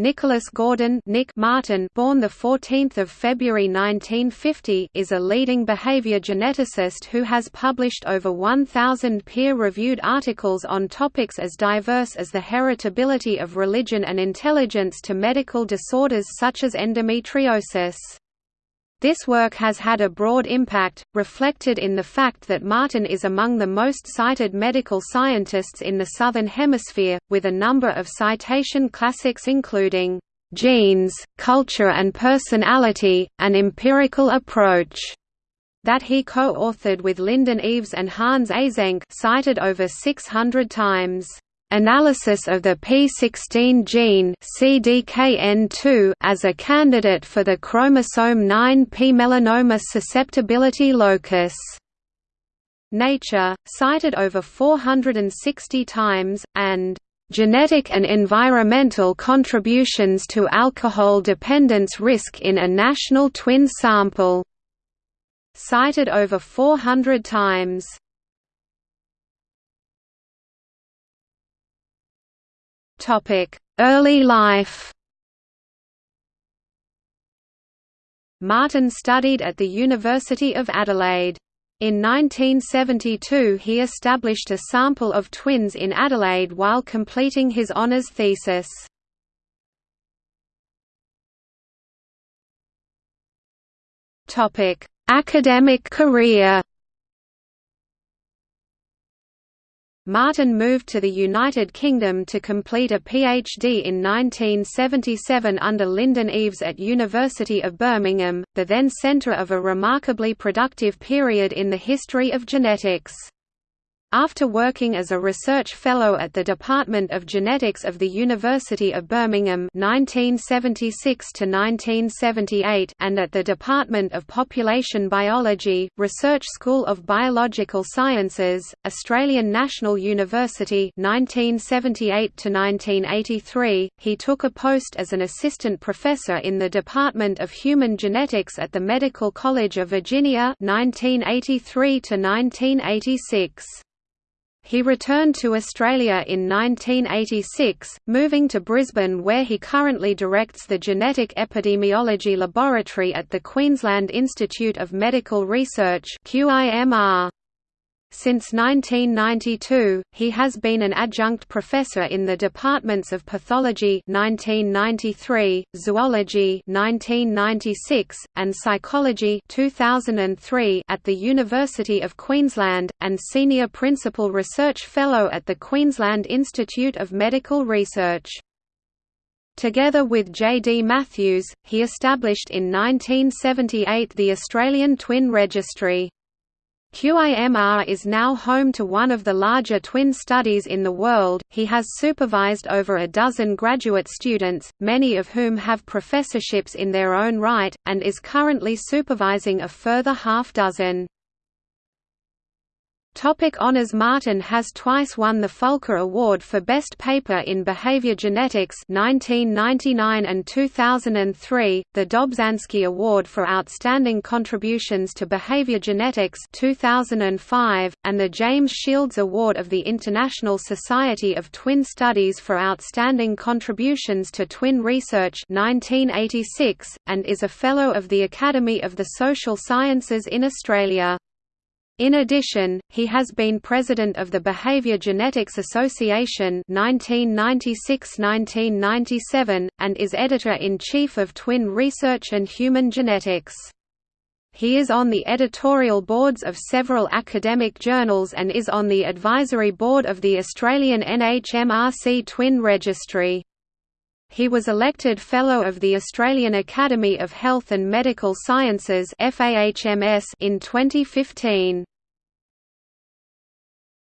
Nicholas Gordon Nick Martin born 14 February 1950 is a leading behavior geneticist who has published over 1,000 peer-reviewed articles on topics as diverse as the heritability of religion and intelligence to medical disorders such as endometriosis. This work has had a broad impact, reflected in the fact that Martin is among the most cited medical scientists in the Southern Hemisphere, with a number of citation classics including, "'Genes, Culture and Personality, An Empirical Approach' that he co-authored with Lyndon Eaves and Hans Eysenck cited over 600 times. Analysis of the p16 gene CDKN2 as a candidate for the chromosome 9p melanoma susceptibility locus. Nature, cited over 460 times, and Genetic and Environmental Contributions to Alcohol Dependence Risk in a National Twin Sample, cited over 400 times. Early life Martin studied at the University of Adelaide. In 1972 he established a sample of twins in Adelaide while completing his honours thesis. Academic career Martin moved to the United Kingdom to complete a PhD in 1977 under Lyndon Eaves at University of Birmingham, the then centre of a remarkably productive period in the history of genetics. After working as a research fellow at the Department of Genetics of the University of Birmingham 1976 and at the Department of Population Biology, Research School of Biological Sciences, Australian National University 1978 he took a post as an assistant professor in the Department of Human Genetics at the Medical College of Virginia 1983 1986. He returned to Australia in 1986, moving to Brisbane where he currently directs the Genetic Epidemiology Laboratory at the Queensland Institute of Medical Research QIMR. Since 1992, he has been an adjunct professor in the departments of pathology 1993, zoology 1996, and psychology 2003 at the University of Queensland, and senior principal research fellow at the Queensland Institute of Medical Research. Together with J. D. Matthews, he established in 1978 the Australian Twin Registry. QIMR is now home to one of the larger twin studies in the world. He has supervised over a dozen graduate students, many of whom have professorships in their own right, and is currently supervising a further half dozen. Topic Honours Martin has twice won the Fulker Award for Best Paper in Behavior Genetics 1999 and 2003, the Dobzhansky Award for Outstanding Contributions to Behavior Genetics 2005, and the James Shields Award of the International Society of Twin Studies for Outstanding Contributions to Twin Research 1986, and is a Fellow of the Academy of the Social Sciences in Australia. In addition, he has been president of the Behavior Genetics Association 1996–1997, and is editor-in-chief of Twin Research and Human Genetics. He is on the editorial boards of several academic journals and is on the advisory board of the Australian NHMRC Twin Registry. He was elected Fellow of the Australian Academy of Health and Medical Sciences in 2015.